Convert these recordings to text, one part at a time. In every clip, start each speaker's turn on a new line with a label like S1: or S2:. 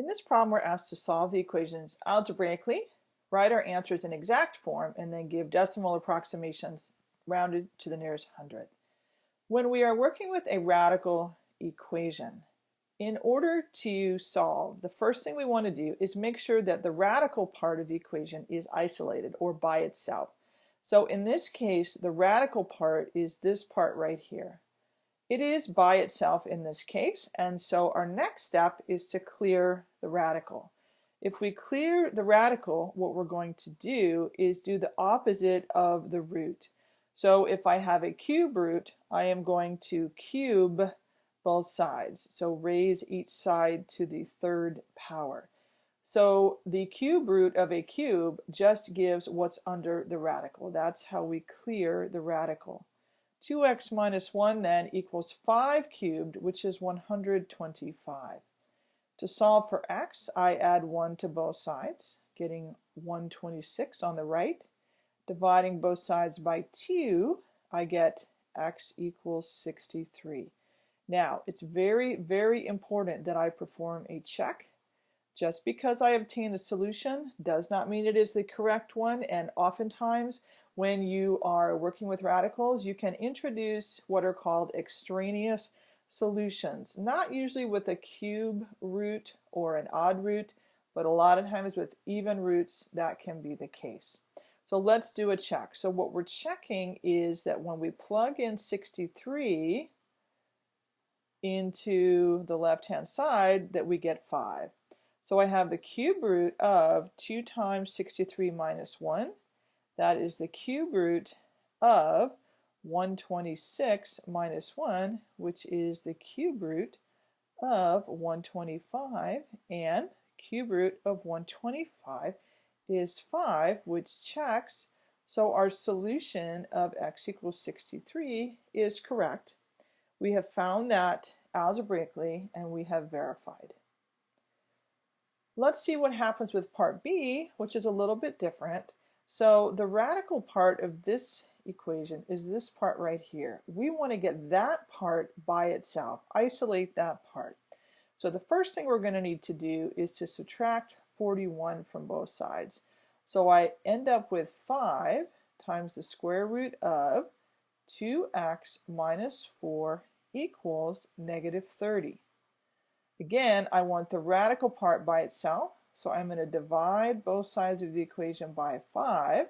S1: In this problem, we're asked to solve the equations algebraically, write our answers in exact form, and then give decimal approximations rounded to the nearest hundredth. When we are working with a radical equation, in order to solve, the first thing we want to do is make sure that the radical part of the equation is isolated or by itself. So in this case, the radical part is this part right here. It is by itself in this case, and so our next step is to clear the radical. If we clear the radical, what we're going to do is do the opposite of the root. So if I have a cube root, I am going to cube both sides. So raise each side to the third power. So the cube root of a cube just gives what's under the radical. That's how we clear the radical. 2x minus 1 then equals 5 cubed, which is 125. To solve for x, I add 1 to both sides, getting 126 on the right. Dividing both sides by 2, I get x equals 63. Now, it's very, very important that I perform a check. Just because I obtain a solution does not mean it is the correct one, and oftentimes when you are working with radicals, you can introduce what are called extraneous solutions, not usually with a cube root or an odd root, but a lot of times with even roots that can be the case. So let's do a check. So what we're checking is that when we plug in 63 into the left-hand side that we get 5. So I have the cube root of 2 times 63 minus 1 that is the cube root of 126 minus 1, which is the cube root of 125, and cube root of 125 is 5, which checks. So our solution of x equals 63 is correct. We have found that algebraically, and we have verified. Let's see what happens with part B, which is a little bit different. So the radical part of this equation is this part right here. We want to get that part by itself, isolate that part. So the first thing we're going to need to do is to subtract 41 from both sides. So I end up with 5 times the square root of 2x minus 4 equals negative 30. Again, I want the radical part by itself. So I'm going to divide both sides of the equation by 5,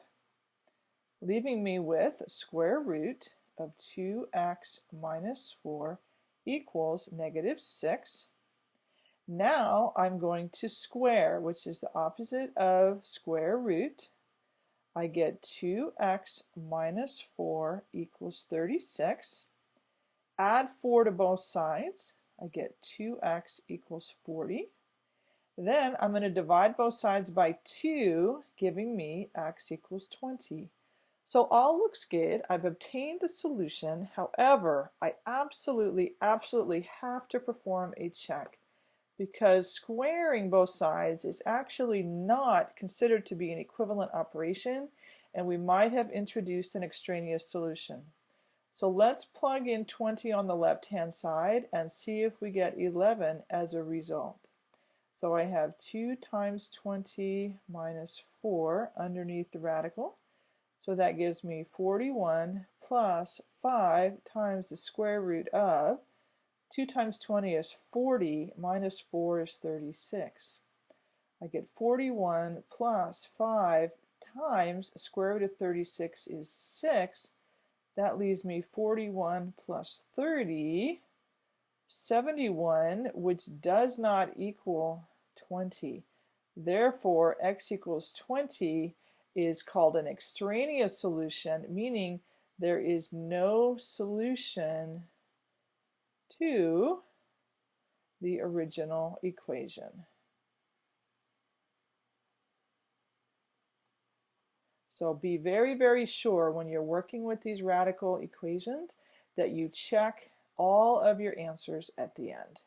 S1: leaving me with square root of 2x minus 4 equals negative 6. Now I'm going to square, which is the opposite of square root. I get 2x minus 4 equals 36. Add 4 to both sides. I get 2x equals 40. Then I'm going to divide both sides by 2, giving me x equals 20. So all looks good. I've obtained the solution. However, I absolutely, absolutely have to perform a check because squaring both sides is actually not considered to be an equivalent operation and we might have introduced an extraneous solution. So let's plug in 20 on the left hand side and see if we get 11 as a result. So I have 2 times 20 minus 4 underneath the radical. So that gives me 41 plus 5 times the square root of 2 times 20 is 40 minus 4 is 36. I get 41 plus 5 times square root of 36 is 6. That leaves me 41 plus 30 71, which does not equal 20. Therefore, x equals 20 is called an extraneous solution, meaning there is no solution to the original equation. So be very, very sure when you're working with these radical equations that you check all of your answers at the end.